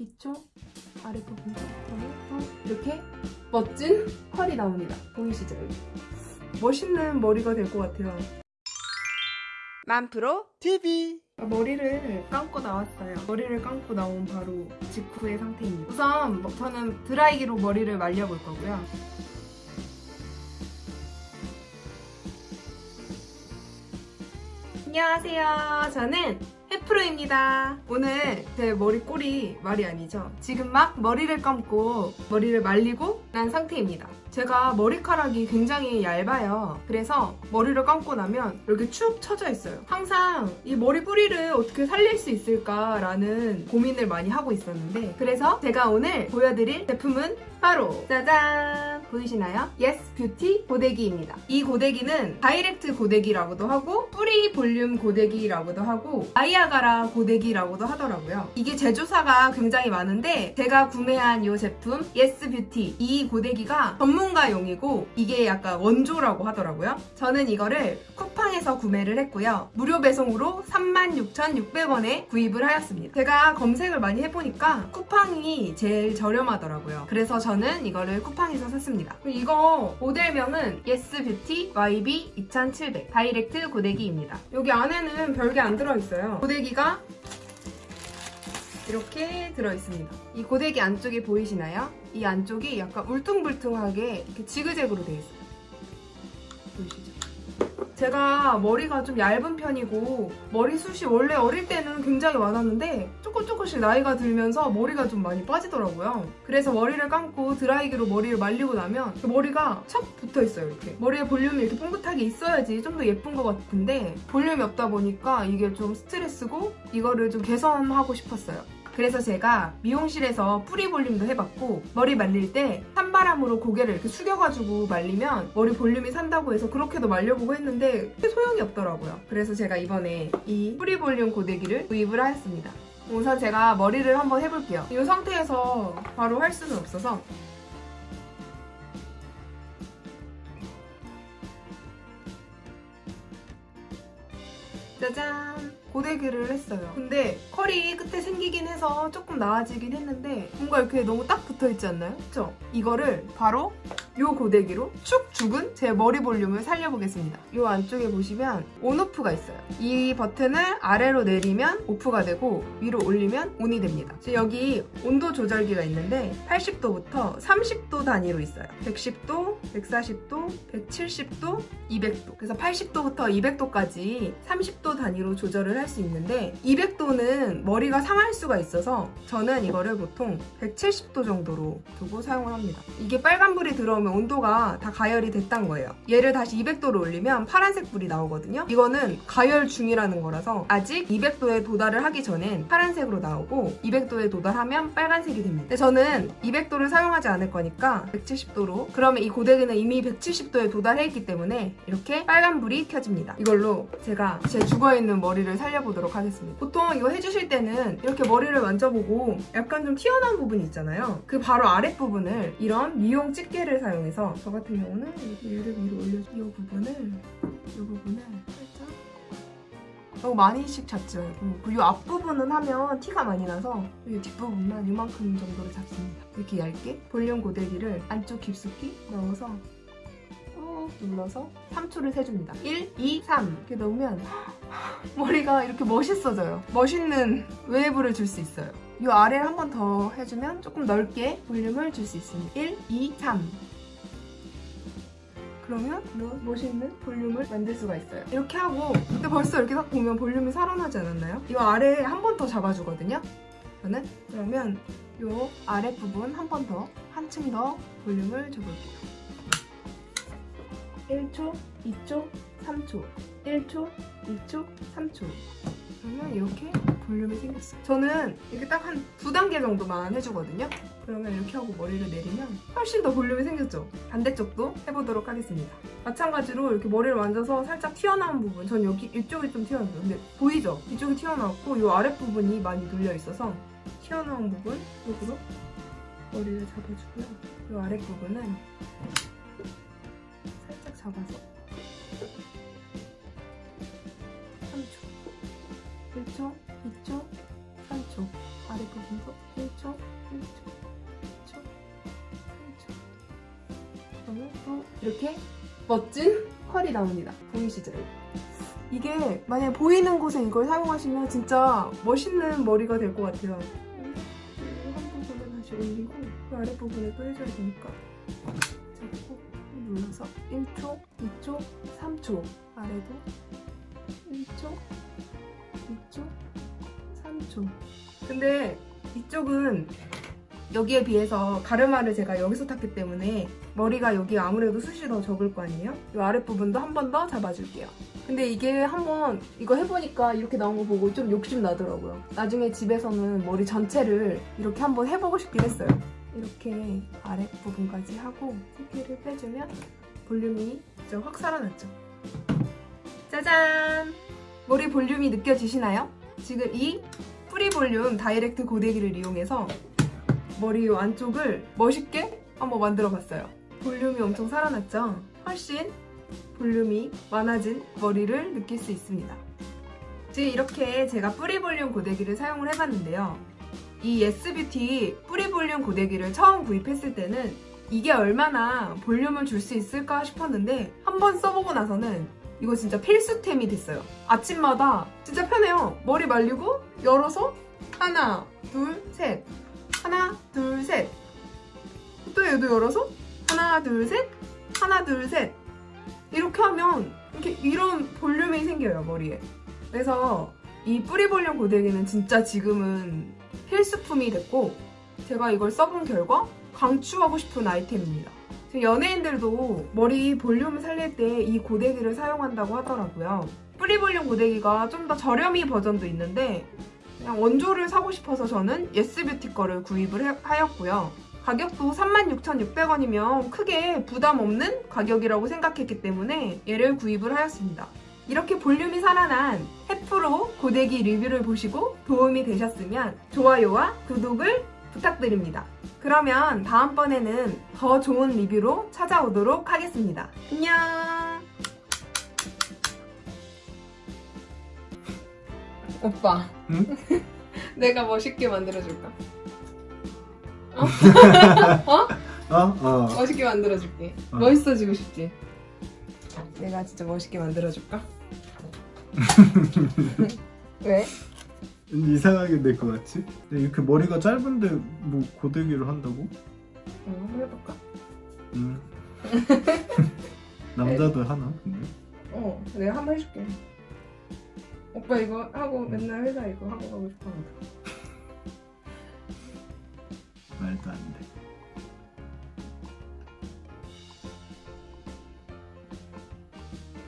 2초 아랫부분도 그러면 이렇게 멋진 컬이 나옵니다. 보이시죠? 여기? 멋있는 머리가 될 것 같아요. 만프로 TV 머리를 감고 나왔어요. 머리를 감고 나온 바로 직후의 상태입니다. 우선 뭐- 저는 드라이기로 머리를 말려볼 거고요. 안녕하세요. 저는 해 프로입니다. 오늘 제 머리 꼴이 말이 아니죠. 지금 막 머리를 감고 머리를 말리고 난 상태입니다. 제가 머리카락이 굉장히 얇아요. 그래서 머리를 감고 나면 이렇게 축 처져 있어요. 항상 이 머리 뿌리를 어떻게 살릴 수 있을까라는 고민을 많이 하고 있었는데 그래서 제가 오늘 보여드릴 제품은 바로 짜잔! 보이시나요? 예스 뷰티 고데기입니다. 이 고데기는 direct 고데기라고도 하고 뿌리 볼륨 고데기라고도 하고 나이아가라 고데기라고도 하더라고요. 이게 제조사가 굉장히 많은데 제가 구매한 이 제품 예스 뷰티 이 고데기가 전문가용이고 이게 약간 원조라고 하더라고요. 저는 이거를 쿠팡에서 구매를 했고요. 무료 배송으로 36,600원에 구입을 하였습니다. 제가 검색을 많이 해보니까 쿠팡이 제일 저렴하더라고요. 그래서 저는 이거를 쿠팡에서 샀습니다. 이거 모델명은 예스 뷰티 YB 2700 direct 고데기입니다. 여기 안에는 별게 안 들어있어요. 고데기가 이렇게 들어있습니다. 이 고데기 안쪽이 보이시나요? 이 안쪽이 약간 울퉁불퉁하게 이렇게 지그재그로 되어 있어요. 제가 머리가 좀 얇은 편이고 머리숱이 원래 어릴 때는 굉장히 많았는데 조금 조금씩 나이가 들면서 머리가 좀 많이 빠지더라고요. 그래서 머리를 감고 드라이기로 머리를 말리고 나면 그 머리가 척 붙어 있어요 이렇게. 머리에 볼륨이 이렇게 뽕긋하게 있어야지 좀 더 예쁜 것 같은데 볼륨이 없다 보니까 이게 좀 스트레스고 이거를 좀 개선하고 싶었어요. 그래서 제가 미용실에서 뿌리 볼륨도 해봤고 머리 말릴 때 찬바람으로 고개를 이렇게 숙여가지고 말리면 머리 볼륨이 산다고 해서 그렇게도 말려보고 했는데 소용이 없더라고요. 그래서 제가 이번에 이 뿌리 볼륨 고데기를 구입을 하였습니다. 우선 제가 머리를 한번 해볼게요. 이 상태에서 바로 할 수는 없어서 짜잔! 고데기를 했어요. 근데 컬이 끝에 생기긴 해서 조금 나아지긴 했는데 뭔가 이렇게 너무 딱 붙어있지 않나요? 그쵸? 이거를 바로 이 고데기로 축 죽은 제 머리 볼륨을 살려보겠습니다. 이 안쪽에 보시면 온오프가 있어요. 이 버튼을 아래로 내리면 오프가 되고 위로 올리면 온이 됩니다. 여기 온도 조절기가 있는데 80도부터 30도 단위로 있어요. 110도, 140도, 170도, 200도. 그래서 80도부터 200도까지 30도 단위로 조절을 할 수 있는데 200도는 머리가 상할 수가 있어서 저는 이거를 보통 170도 정도로 두고 사용을 합니다. 이게 빨간불이 들어오면 온도가 다 가열이 됐단 거예요. 얘를 다시 200도로 올리면 파란색 불이 나오거든요. 이거는 가열 중이라는 거라서 아직 200도에 도달을 하기 전엔 파란색으로 나오고 200도에 도달하면 빨간색이 됩니다. 근데 저는 200도를 사용하지 않을 거니까 170도로 그러면 이 고데기는 이미 170도에 도달해 있기 때문에 이렇게 빨간 불이 켜집니다. 이걸로 제가 제 죽어있는 머리를 살려보도록 하겠습니다. 보통 이거 해주실 때는 이렇게 머리를 만져보고 약간 좀 튀어나온 부분이 있잖아요. 그 바로 아랫부분을 이런 미용 집게를 사용 해서 저 같은 경우는 얘를 위로 올려서 이 부분을 이 부분을 살짝 너무 많이씩 말고 그리고 앞부분은 하면 티가 많이 나서 이 뒷부분만 이만큼 정도를 잡습니다. 이렇게 얇게 볼륨 고데기를 안쪽 깊숙이 넣어서 꾹 눌러서 3초를 세줍니다. 1, 2, 3 이렇게 넣으면 머리가 이렇게 멋있어져요. 멋있는 웨이브를 줄 수 있어요. 이 아래를 한 번 더 해주면 조금 넓게 볼륨을 줄 수 있습니다. 1, 2, 3 그러면 더 멋있는 볼륨을 만들 수가 있어요. 이렇게 하고 근데 벌써 이렇게 딱 보면 볼륨이 살아나지 않았나요? 이 아래에 한 번 더 잡아주거든요. 저는 그러면 이 아랫부분 한 번 더 한층 더 볼륨을 줘볼게요. 1초, 2초, 3초 1초, 2초, 3초 그러면 이렇게 볼륨이 생겼어요. 저는 이렇게 딱 한 두 단계 정도만 해주거든요. 그러면 이렇게 하고 머리를 내리면 훨씬 더 볼륨이 생겼죠? 반대쪽도 해보도록 하겠습니다. 마찬가지로 이렇게 머리를 만져서 살짝 튀어나온 부분. 전 여기 이쪽이 좀 튀어나와요. 근데 보이죠? 이쪽이 튀어나왔고 이 아랫부분이 많이 눌려 있어서 튀어나온 부분 쪽으로 머리를 잡아주고요. 이 아랫부분은 살짝 잡아서 3초 1초, 2초, 3초, 아래 부분도 1초, 1초, 1초, 1초. 그러면 또 이렇게 멋진 컬이 나옵니다. 보이시죠? 이게 만약 보이는 곳에 이걸 사용하시면 진짜 멋있는 머리가 될 것 같아요. 한 부분은 다시 올리고 그 아랫부분에 또 해줘야 되니까 잡고 눌러서 1초, 2초, 3초 아래도 1초, 2초, 3초 근데 이쪽은 여기에 비해서 가르마를 제가 여기서 탔기 때문에 머리가 여기 아무래도 숱이 더 적을 거 아니에요? 이 아랫부분도 한 번 더 잡아줄게요. 근데 이게 한번 이거 해보니까 이렇게 나온 거 보고 좀 욕심 나더라고요. 나중에 집에서는 머리 전체를 이렇게 한번 해보고 싶긴 했어요. 이렇게 아랫부분까지 하고 세피를 빼주면 볼륨이 좀확 살아났죠. 짜잔! 머리 볼륨이 느껴지시나요? 지금 이 뿌리 볼륨 direct 고데기를 이용해서 머리 요 안쪽을 멋있게 한번 만들어 봤어요. 볼륨이 엄청 살아났죠? 훨씬 볼륨이 많아진 머리를 느낄 수 있습니다. 지금 이렇게 제가 뿌리 볼륨 고데기를 사용을 해봤는데요. 이 예스뷰티 뿌리 볼륨 고데기를 처음 구입했을 때는 이게 얼마나 볼륨을 줄 수 있을까 싶었는데 한번 써보고 나서는 이거 진짜 필수템이 됐어요. 아침마다 진짜 편해요. 머리 말리고 열어서 하나, 둘, 셋 하나, 둘, 셋또 얘도 열어서 하나, 둘, 셋 하나, 둘, 셋 이렇게 하면 이렇게 이런 볼륨이 생겨요, 머리에. 그래서 이 뿌리 볼륨 고데기는 진짜 지금은 필수품이 됐고 제가 이걸 써본 결과 강추하고 싶은 아이템입니다. 연예인들도 머리 볼륨을 살릴 때 이 고데기를 사용한다고 하더라고요. 뿌리 볼륨 고데기가 좀 더 저렴이 버전도 있는데 그냥 원조를 사고 싶어서 저는 예스뷰티 거를 구입을 해- 하였고요. 가격도 36,600원이면 크게 부담 없는 가격이라고 생각했기 때문에 얘를 구입을 하였습니다. 이렇게 볼륨이 살아난 해프로 고데기 리뷰를 보시고 도움이 되셨으면 좋아요와 구독을 부탁드립니다. 그러면 다음번에는 더 좋은 리뷰로 찾아오도록 하겠습니다. 안녕! 오빠, 응? 내가 멋있게 만들어줄까? 어? 어. 멋있게 만들어줄게. 어. 멋있어지고 싶지? 내가 진짜 멋있게 만들어줄까? 왜? 이상하게 될 것 같지? 이렇게 머리가 짧은데 뭐 고데기를 한다고? 어, 한번 해볼까? 음. 남자도 하나? 근데? 어, 내가 한번 해줄게. 오빠 이거 하고 맨날 회사 이거 하고 가고 싶어. 말도 안 돼.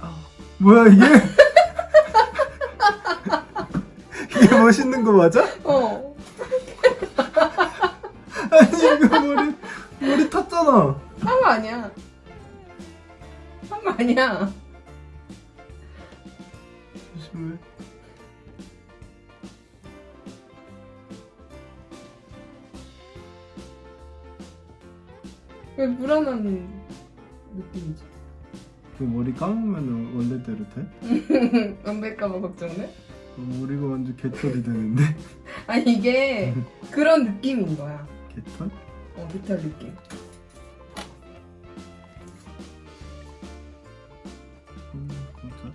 아, 뭐야 이게? 이게 멋있는 거 맞아? 어. 아니 이거 머리 머리 탔잖아. 한 거 아니야. 한 거 아니야. 조심해. 왜 불안한 느낌이지? 그 머리 감으면 원래대로 돼? 안 될까봐 걱정돼? 어, 머리가 완전 개털이 되는데? 아니 이게 그런 느낌인 거야. 개털? 어, 깃털 느낌. 음, 진짜.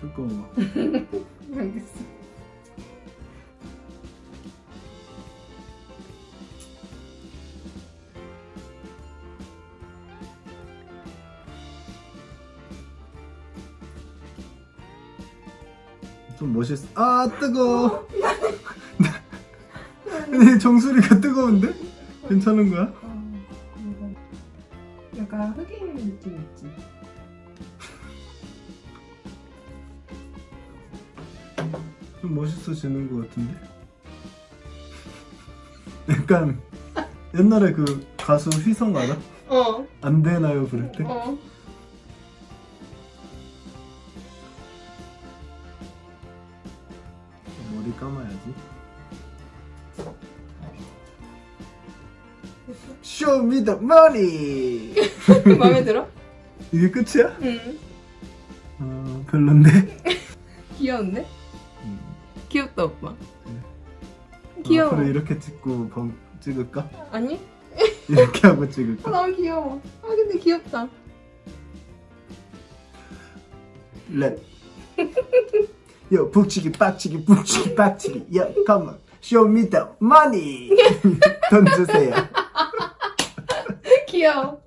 뜨거워. 알겠어. 좀 멋있어. 아 뜨거워. 아니 정수리가 뜨거운데? 괜찮은 거야? 어, 약간 흑인 느낌 있지? 좀 멋있어지는 것 같은데? 약간 옛날에 그 가수 휘성 알아? 어, 안 되나요 그럴 때? 어. 머리 감아야지. Show me the money. 마음에 들어? 이게 끝이야? 응. 어 별론데. 귀여운데? 음. 귀엽다 오빠. 귀여워. 앞으로 이렇게 찍고 범, 찍을까? 아니? 이렇게 하고 아, 찍을까? 너무 귀여워. 아 근데 귀엽다. 랩. 요 북치기 빡치기 북치기 빡치기. Yo come on show me the money 돈 주세요. 귀여워.